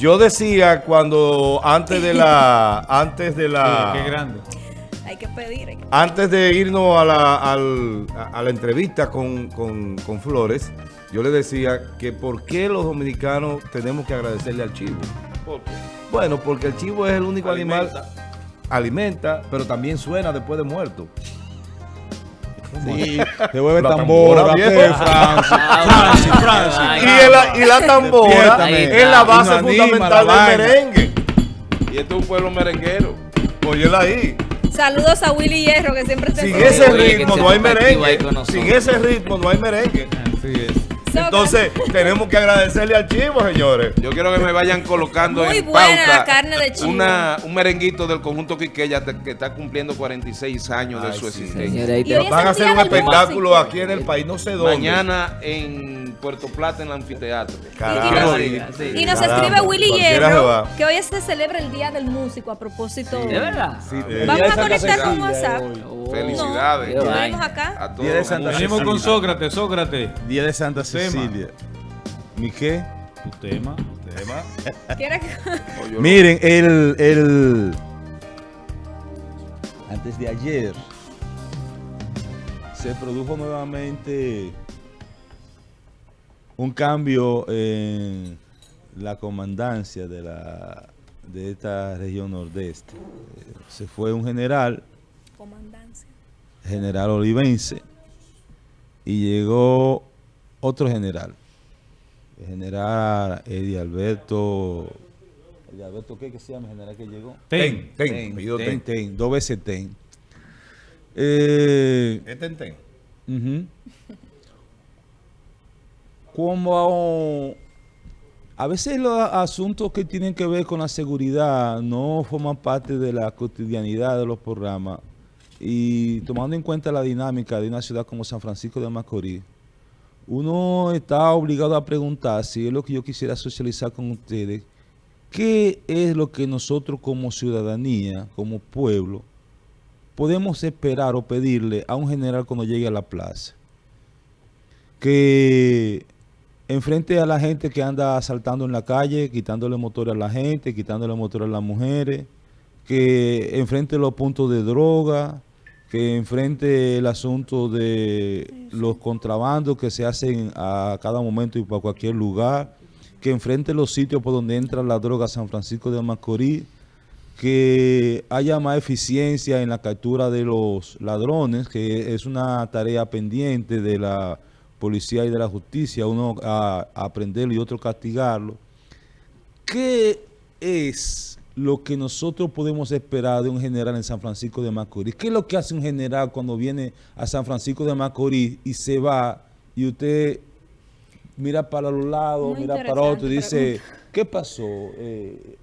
Yo decía cuando antes de la antes de la Qué grande. Hay que pedir. hay que- antes de irnos a la, al- a- la entrevista con, con- con Flores, yo le decía que por qué los dominicanos tenemos que agradecerle al chivo. ¿Por qué? Bueno, porque el chivo es el único animal Alimenta. alimenta, pero también suena después de muerto. Sí, se vuelve La tambora, tambora, ¿qué, viejo. Francis? Francis, Francis. Y, el- y la tambora es la base fundamental la del merengue. Y este es un pueblo merenguero. Óyela ahí. Saludos a Willy Hierro, que siempre está Sin ese ritmo no hay merengue. Sin ese ritmo no hay merengue. Entonces, tenemos que agradecerle al chivo, señores. Yo quiero que me vayan colocando Muy en buena pauta la carne de chivo. una, un merenguito del conjunto Quiqueya que está cumpliendo 46 años de su sí. existencia. Señora, ahí Y te- hoy es Van a hacer un espectáculo aquí en el país, no sé dónde. Mañana en Puerto Plata, en el anfiteatro. Y, sí. nos Caramba, escribe Willy Hierro que hoy se celebra el Día del Músico a propósito. ¿De verdad? Sí, Vamos de a conectar con Cecilia WhatsApp. Oh. Felicidades. Tenemos acá. A todos Día de Santa. Venimos con Cecilia. Sócrates, Sócrates. Día de Santa Tema. Cecilia. ¿Mi qué? Tu tema. ¿Quiere que- Oye, yo- Miren, el, el... Antes de ayer se produjo nuevamente un cambio en la comandancia de, la, de esta región nordeste. Se fue un general, Comandancia. general olivense, y llegó otro general, el general Eddie Alberto. ¿Eddie Alberto qué que se llama el general que llegó? Ten. Ten, Ten, ten, Ten. ten, dos veces ten. Eh, Es Ten Ten. Como a veces los asuntos que tienen que ver con la seguridad no forman parte de la cotidianidad de los programas y tomando en cuenta la dinámica de una ciudad como San Francisco de Macorís, uno está obligado a preguntar si es lo que yo quisiera socializar con ustedes, ¿qué es lo que nosotros como ciudadanía, como pueblo, podemos esperar o pedirle a un general cuando llegue a la plaza? Que enfrente a la gente que anda asaltando en la calle, quitándole motores a la gente, quitándole motores a las mujeres, que enfrente los puntos de droga, que enfrente el asunto de los contrabandos que se hacen a cada momento y para cualquier lugar, que enfrente los sitios por donde entra la droga San Francisco de Macorís, que haya más eficiencia en la captura de los ladrones, que es una tarea pendiente de la policía y de la justicia, uno a, a aprenderlo y otro castigarlo. ¿Qué es lo que nosotros podemos esperar de un general en San Francisco de Macorís? ¿Qué es lo que hace un general cuando viene a San Francisco de Macorís y se va y usted mira para los lados, Muy mira para otro y dice, ¿qué pasó? Eh,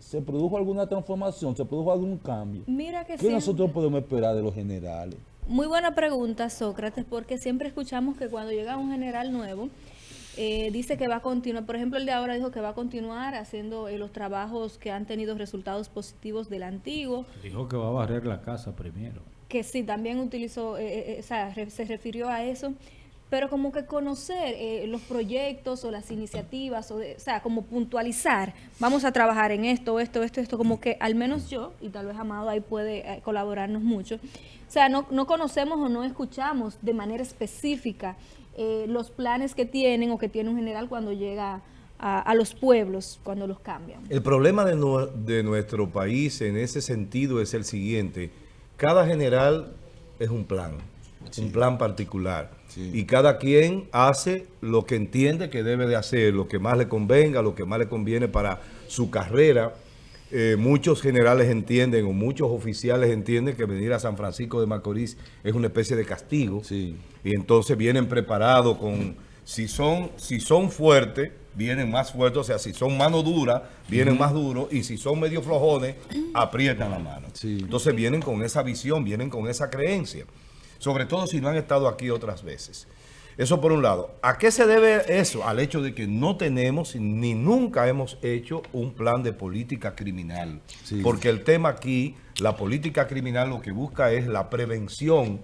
¿Se produjo alguna transformación? ¿Se produjo algún cambio? Mira que ¿Qué siempre- nosotros podemos esperar de los generales? Muy buena pregunta, Sócrates, porque siempre escuchamos que cuando llega un general nuevo, eh, dice que va a continuar, por ejemplo, el de ahora dijo que va a continuar haciendo eh, los trabajos que han tenido resultados positivos del antiguo, Dijo que va a barrer la casa primero. que sí, también utilizó, eh, eh, o sea, re- se refirió a eso, pero como que conocer eh, los proyectos o las iniciativas, o, de- o sea, como puntualizar, vamos a trabajar en esto, esto, esto, esto, como que al menos yo, y tal vez Amado ahí puede eh, colaborarnos mucho, o sea, no, no conocemos o no escuchamos de manera específica eh, los planes que tienen o que tiene un general cuando llega a, a los pueblos, cuando los cambian. El problema de, nue- de nuestro país en ese sentido es el siguiente. Cada general es un plan, un plan particular. Sí. Y cada quien hace lo que entiende que debe de hacer, lo que más le convenga, lo que más le conviene para su carrera. Eh, muchos generales entienden o muchos oficiales entienden que venir a San Francisco de Macorís es una especie de castigo. Sí. Y entonces vienen preparados con, si son, si son fuertes, vienen más fuertes, o sea, si son mano dura, vienen más duros, y si son medio flojones, aprietan la mano. Sí. Entonces vienen con esa visión, vienen con esa creencia, sobre todo si no han estado aquí otras veces. Eso por un lado. ¿A qué se debe eso? Al hecho de que no tenemos ni nunca hemos hecho un plan de política criminal. Sí. Porque el tema aquí, la política criminal lo que busca es la prevención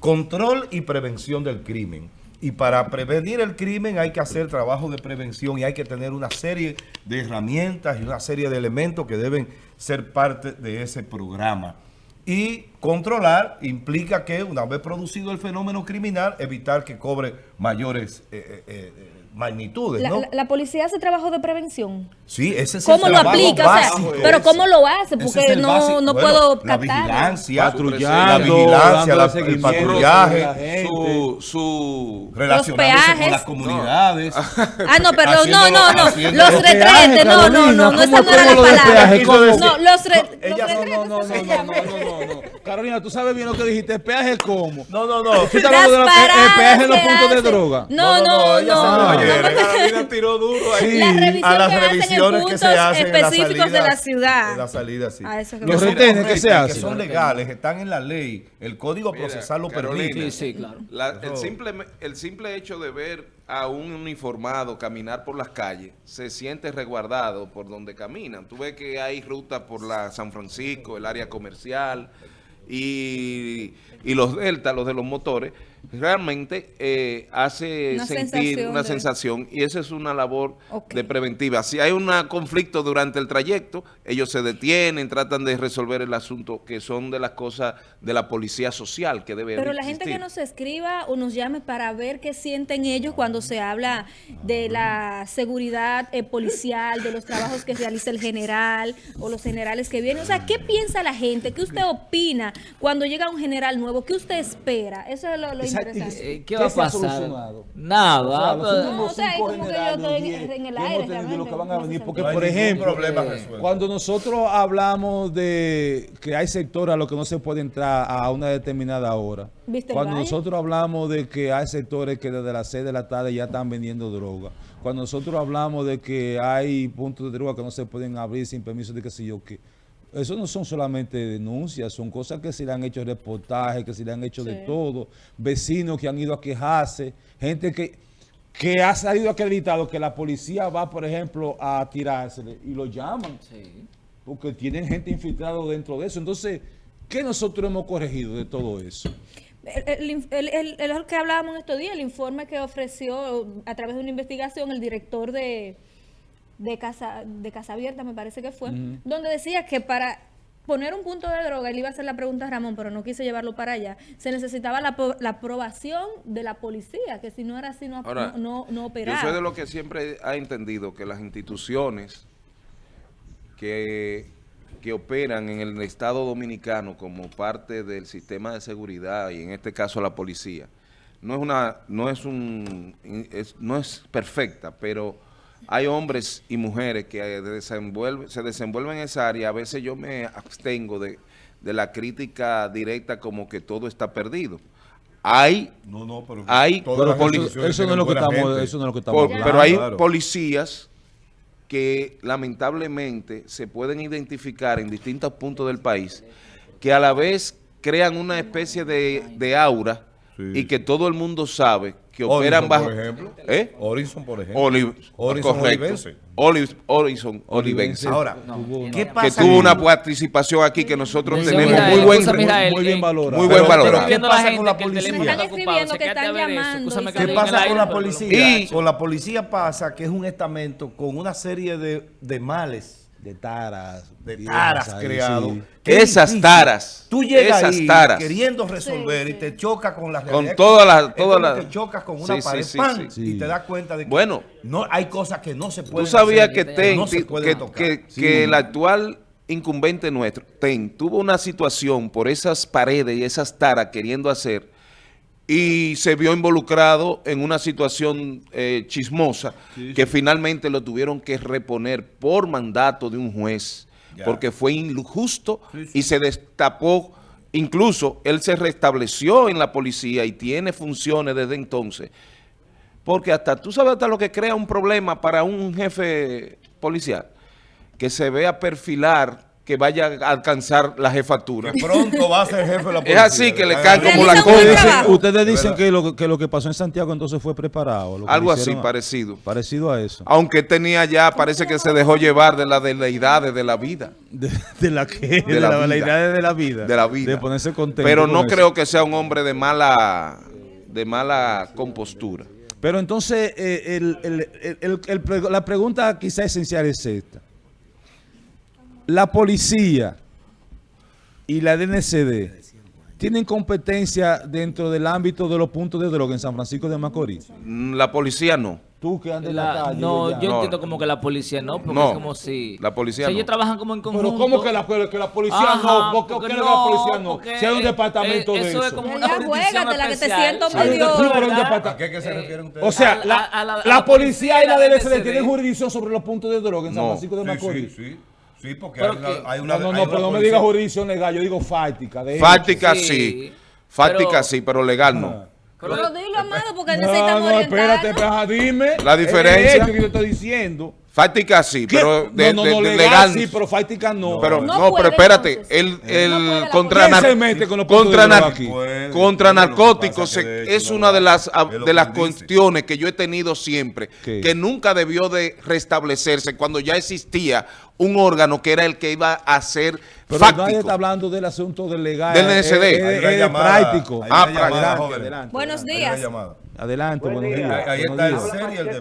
control y prevención del crimen. Y para prevenir el crimen hay que hacer trabajo de prevención y hay que tener una serie de herramientas y una serie de elementos que deben ser parte de ese programa. Y controlar implica que una vez producido el fenómeno criminal, evitar que cobre mayores eh, eh, eh, magnitudes, La, ¿no? la- la policía hace trabajo de prevención. Sí, ese es el ¿Cómo lo trabajo aplica? O sea, básico. pero ¿cómo lo hace? Porque es no, básico. no Bueno, puedo La captar. vigilancia, Patrullando, la vigilancia, la- el patrullaje, la gente. Su, su, relacionándose con las comunidades. Ah, no, perdón, no, no, no. Los retretes, no, no, no, no, esa no era la. No, los retretes. No, no, no, no, no, no, no, no. Carolina, tú sabes bien lo que dijiste, peaje cómo. No, no, no. Tú estás hablando de la- el- el peaje en los puntos que de droga. No, no, no. no, Oye, porque- Carolina tiró duro ahí. Sí. A las que revisiones que se hacen en la específicos de salida- la ciudad. En la salida, sí. Eso que Que Los retenes que se Que hacen. son legales, están en la ley. El Código Mira, Procesal lo permite. Sí, sí, claro. La- el, simple, el simple hecho de ver a un uniformado caminar por las calles, se siente resguardado por donde caminan. Tú ves que hay rutas por la San Francisco, el área comercial y, y los delta, los de los motores, realmente eh, hace Una sentir sensación una de- sensación y esa es una labor de preventiva. Si hay un conflicto durante el trayecto, ellos se detienen, tratan de resolver el asunto, que son de las cosas de la policía social que debe Pero la gente que nos escriba o nos llame para ver qué sienten ellos cuando se habla de la seguridad eh, policial, de los trabajos que realiza el general o los generales que vienen. O sea, ¿qué piensa la gente? ¿Qué usted opina cuando llega un general nuevo? ¿Qué usted espera? Eso es lo, lo. Interesante. ¿Qué ¿Qué va a pasar? Nada. O sea, los últimos cinco que generales, que lo que van a venir. Porque, por ejemplo, cuando nosotros hablamos de que hay sectores a los que no se puede entrar a una determinada hora, ¿Viste el cuando nosotros hablamos de que hay sectores que desde las 6 de la tarde ya están vendiendo droga, cuando nosotros hablamos de que hay puntos de droga que no se pueden abrir sin permiso de qué sé yo qué, eso no son solamente denuncias, son cosas que se le han hecho reportajes, que se le han hecho de todo, vecinos que han ido a quejarse, gente que, que ha salido acreditado que la policía va, por ejemplo, a tirársele y lo llaman, sí. porque tienen gente infiltrada dentro de eso. Entonces, ¿qué nosotros hemos corregido de todo eso? El, que hablábamos en estos días, el informe que ofreció a través de una investigación el director de, de Casa de Casa Abierta, me parece que fue, donde decía que para poner un punto de droga, él iba a hacer la pregunta a Ramón, pero no quise llevarlo para allá, se necesitaba la, po- la aprobación de la policía, que si no era así no, Ahora, no, no, no Yo operaba. soy de lo que siempre ha entendido que las instituciones que, que operan en el Estado Dominicano como parte del sistema de seguridad y en este caso la policía, no es una, no es un, es- no es perfecta, pero hay hombres y mujeres que desenvuelven, se desenvuelven en esa área. A veces yo me abstengo de, de la crítica directa como que todo está perdido. Hay No, no, pero Hay- Eso no es lo que estamos, eso no es lo que estamos Por- hablando. pero hay claro. policías que lamentablemente se pueden identificar en distintos puntos del país que a la vez crean una especie de, de aura Sí. y que todo el mundo sabe que Orison, operan bajo... por ejemplo. ¿Eh? Orison, por ejemplo. Oli- Orison correcto. Olivense. Oli- Orison Olivense. Ahora, Tuvo ¿qué pasa? que tuvo una participación aquí que nosotros tenemos Mijael, muy buen... Mijael, muy bien eh, valorado. muy buen valorado. ¿qué pasa con la policía? Están escribiendo que están llamando ¿Qué pasa con la policía? Con la policía pasa que es un estamento con una serie de, de males, de taras, de taras ahí, sí. es Esas difícil. taras, Tú llegas esas ahí taras. queriendo resolver Sí, y te chocas con la Con todas las- todas las- que chocas con una pared, sí. y te das cuenta de que Bueno. no hay cosas que no se Tú pueden sabías hacer, que TEN, no se que, tocar. que- Sí. que el actual incumbente nuestro, TEN, tuvo una situación por esas paredes y esas taras queriendo hacer y se vio involucrado en una situación eh, chismosa que finalmente lo tuvieron que reponer por mandato de un juez Ya. porque fue injusto sí. y se destapó, incluso él se restableció en la policía y tiene funciones desde entonces. Porque hasta, tú sabes hasta lo que crea un problema para un jefe policial, que se vea perfilar que vaya a alcanzar la jefatura. Que pronto va a ser jefe de la Es policía. así que le ¿verdad? cae como la cosa. Ustedes dicen que lo, que lo que pasó en Santiago entonces fue preparado. lo que Algo así a- parecido. Parecido a eso. Aunque tenía ya, parece que se dejó llevar de las deidades de la vida. De, de la que de, la la vida. veleidad de la vida. De la vida. De ponerse contento. Pero con no eso. creo que sea un hombre de mala de mala compostura. Pero entonces, eh, el- el- el- el- el pre- la pregunta quizá esencial es esta. La policía y la DNCD tienen competencia dentro del ámbito de los puntos de droga en San Francisco de Macorís. Mm, La policía no. Tú que andas en la, La- calle. no, ya. yo No. entiendo como que la policía no, porque No, es como si... la policía o sea, no. ellos trabajan como en conjunto. Pero ¿cómo que la, que la policía Ajá, no? ¿Por qué, no, la policía no? Si hay un eh, departamento eh, de eso eso. es como una jurisdicción juégatela, que te siento Sí, medio- ¿A qué, se Eh, refieren ustedes? O sea, A- la, a la- a la la policía y la la DNCD tienen jurisdicción sobre los puntos de droga en San. Francisco de Sí, Macorís. sí, sí. Sí, porque Pero hay una, que- hay una- No, no, hay no, una pero no me diga jurisdicción legal, yo digo fáctica. De Fáctica Sí, sí. Fática pero- sí, pero legal no. Ah. Pero- Pero dilo, amado, porque No, necesitamos no, espérate, pero, ajá, dime. La diferencia- hecho que yo estoy diciendo. Fática sí, ¿Qué? pero de, no, no, de- no, de legal, legal sí, pero fática no. Pero No no, puede, pero espérate, entonces. el, el contra, ¿Quién nar- se mete con los puntos contra, nar-? Puede, narcóticos se- hecho es una de las hace, a- es lo de las cuestiones que yo he tenido siempre, ¿Qué? que nunca debió de restablecerse cuando ya existía un órgano que era el que iba a ser Pero fáctico. nadie está hablando del asunto del legal. Del NSD. Es, es- Hay es una de llamada, práctico. Ah, adelante. Buenos días. Adelante, Buen buenos día. días. Ahí buenos está el ser y el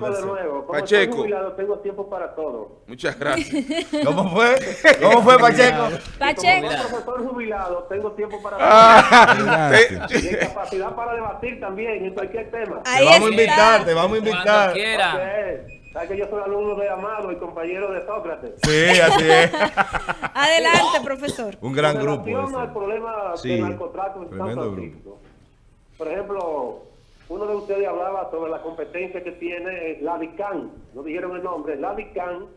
Pacheco deber tengo tiempo para todo. Muchas gracias. ¿Cómo fue? ¿Cómo fue, Pacheco? Pacheco. como profesor jubilado, tengo tiempo para. Ah. Y en capacidad para debatir también en cualquier tema. Te Ahí vamos a invitar, te vamos a invitar. Sabes que yo soy alumno de Amado y compañero de Sócrates. Sí, así es. Adelante, profesor. Un gran grupo. relación al problema Sí. del narcotráfico en San Francisco. Por ejemplo, uno de ustedes hablaba sobre la competencia que tiene la DICAN, no dijeron el nombre, la DICAN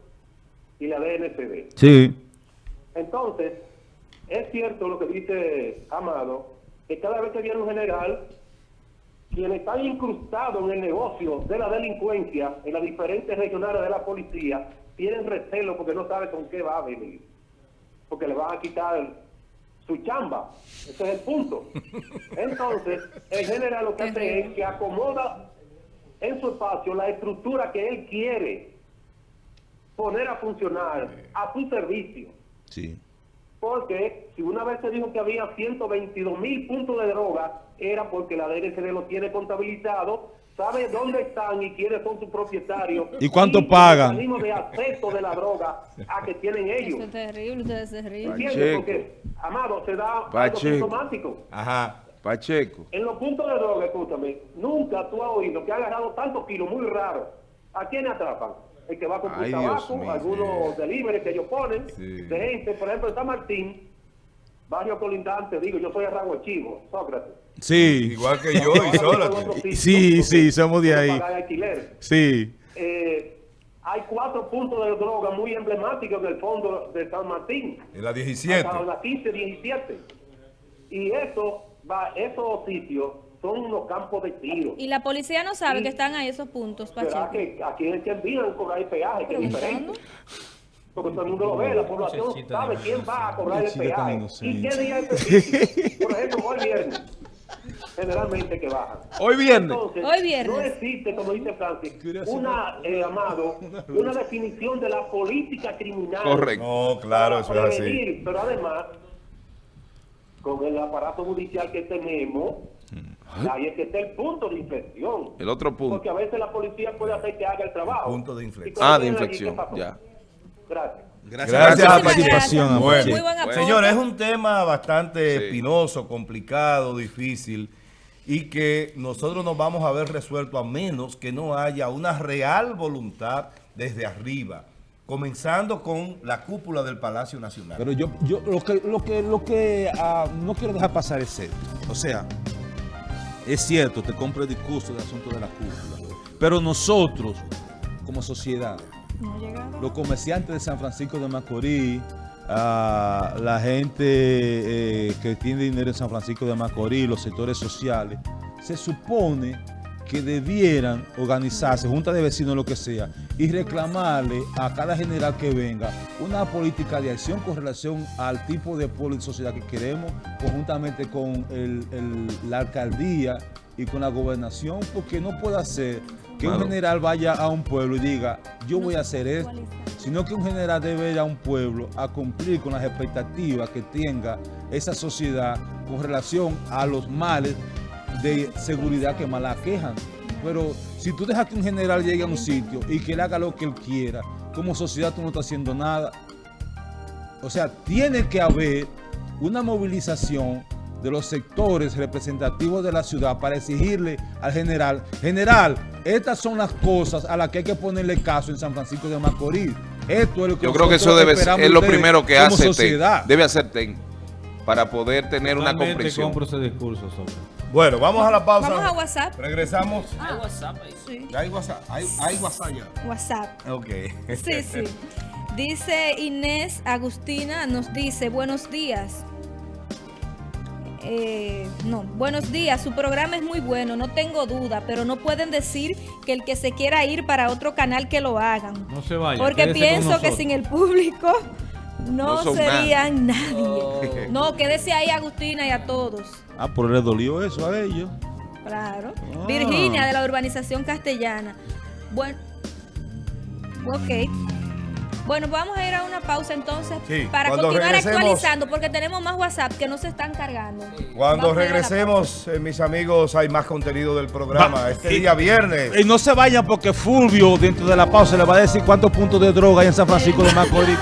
y la DNCD. Sí. Entonces, es cierto lo que dice Amado, que cada vez que viene un general, quienes están incrustados en el negocio de la delincuencia en las diferentes regionales de la policía, tienen recelo porque no saben con qué va a venir. Porque le van a quitar su chamba. Ese es el punto. Entonces, el general lo que hace es que acomoda en su espacio la estructura que él quiere poner a funcionar a su servicio. Sí. Porque si una vez se dijo que había 122 mil puntos de droga, era porque la DNCD lo tiene contabilizado, sabe dónde están y quiénes son sus propietarios. ¿Y cuánto pagan? mecanismos de acceso de la droga a que tienen ellos. Eso es terrible, ustedes se ríen. Porque, Amado, se da algo Pacheco. sintomático. Ajá. Pacheco. En los puntos de droga, escúchame, nunca tú has oído que ha agarrado tantos kilos muy raros. ¿A quién atrapan? El que va con Dios tabaco, algunos delivery que ellos ponen, Sí. de gente, por ejemplo, en San Martín, barrio colindante, digo, yo soy de Rango Chivo, Sócrates. Sí. Igual que yo y Sócrates. Sí, sí, somos de ahí. Sí. Eh, hay cuatro puntos de droga muy emblemáticos en el fondo de San Martín. En la 17. Hasta las 15, 17. Y eso, va, esos sitios son unos campos de tiro. Y la policía no sabe Sí. que están ahí esos puntos, ¿Será Pacheco. que aquí es que envían cobrar el peaje, que es diferente? Porque todo el mundo lo ve, la población Muchachita sabe quién va a cobrar el peaje. ¿Y qué día específico? Por ejemplo, hoy viernes. Generalmente que bajan. Hoy viernes. Entonces, Hoy viernes. no existe, como dice Francis, una, eh, Amado, una definición de la política criminal. Correcto. No, claro, eso para es así. Pero además, con el aparato judicial que tenemos, ahí es que está el punto de inflexión. El otro punto. Porque a veces la policía puede hacer que haga el trabajo. Punto de inflexión. Ah, de inflexión, ya. Gracias. Gracias a por la participación. gracias. Bueno. Muy buen aporte. Señores, es un tema bastante Sí. espinoso, complicado, difícil y que nosotros nos vamos a ver resuelto a menos que no haya una real voluntad desde arriba, comenzando con la cúpula del Palacio Nacional. Pero yo, yo lo que, lo que, lo que ah, no quiero dejar pasar es esto. O sea, es cierto, te compro el discurso del asunto de la cúpula. Pero nosotros, como sociedad, Los comerciantes de San Francisco de Macorís, ah, la gente eh, que tiene dinero en San Francisco de Macorís, los sectores sociales, se supone que debieran organizarse, junta de vecinos, lo que sea, y reclamarle a cada general que venga una política de acción con relación al tipo de pueblo y sociedad que queremos, conjuntamente con la alcaldía y con la gobernación, porque no puede ser que un general vaya a un pueblo y diga, yo voy a hacer esto, sino que un general debe ir a un pueblo a cumplir con las expectativas que tenga esa sociedad con relación a los males de seguridad que más la quejan. Pero si tú dejas que un general llegue a un sitio y que él haga lo que él quiera, como sociedad tú no estás haciendo nada. O sea, tiene que haber una movilización de los sectores representativos de la ciudad para exigirle al general, general, estas son las cosas a las que hay que ponerle caso en San Francisco de Macorís. Esto es lo que Yo creo que eso debe ser, es lo primero que hace TEN. sociedad. Debe hacer TEN para poder tener una comprensión. compro ese discurso sobre. Bueno, vamos a la pausa. Vamos a WhatsApp. Regresamos. Hay WhatsApp ahí. Sí, ¿Ya hay WhatsApp? ¿Hay, hay WhatsApp ya? WhatsApp. Ok. Sí, sí. Dice Inés Agustina, nos dice, buenos días. Eh, no, buenos días, su programa es muy bueno, no tengo duda, pero no pueden decir que el que se quiera ir para otro canal que lo hagan. No se vaya. Porque pienso que sin el público no, serían nadie. Oh. No, quédese ahí Agustina y a todos. Ah, pero le dolió eso a ellos. Claro. Ah. Virginia de la urbanización castellana. Bueno, ok. Bueno, vamos a ir a una pausa entonces Sí, para continuar actualizando porque tenemos más WhatsApp que no se están cargando. Cuando Vamos regresemos, eh, mis amigos, hay más contenido del programa. Va- Este y- día viernes. Y no se vayan porque Fulvio dentro de la pausa le va a decir cuántos puntos de droga hay en San Francisco de Macorís.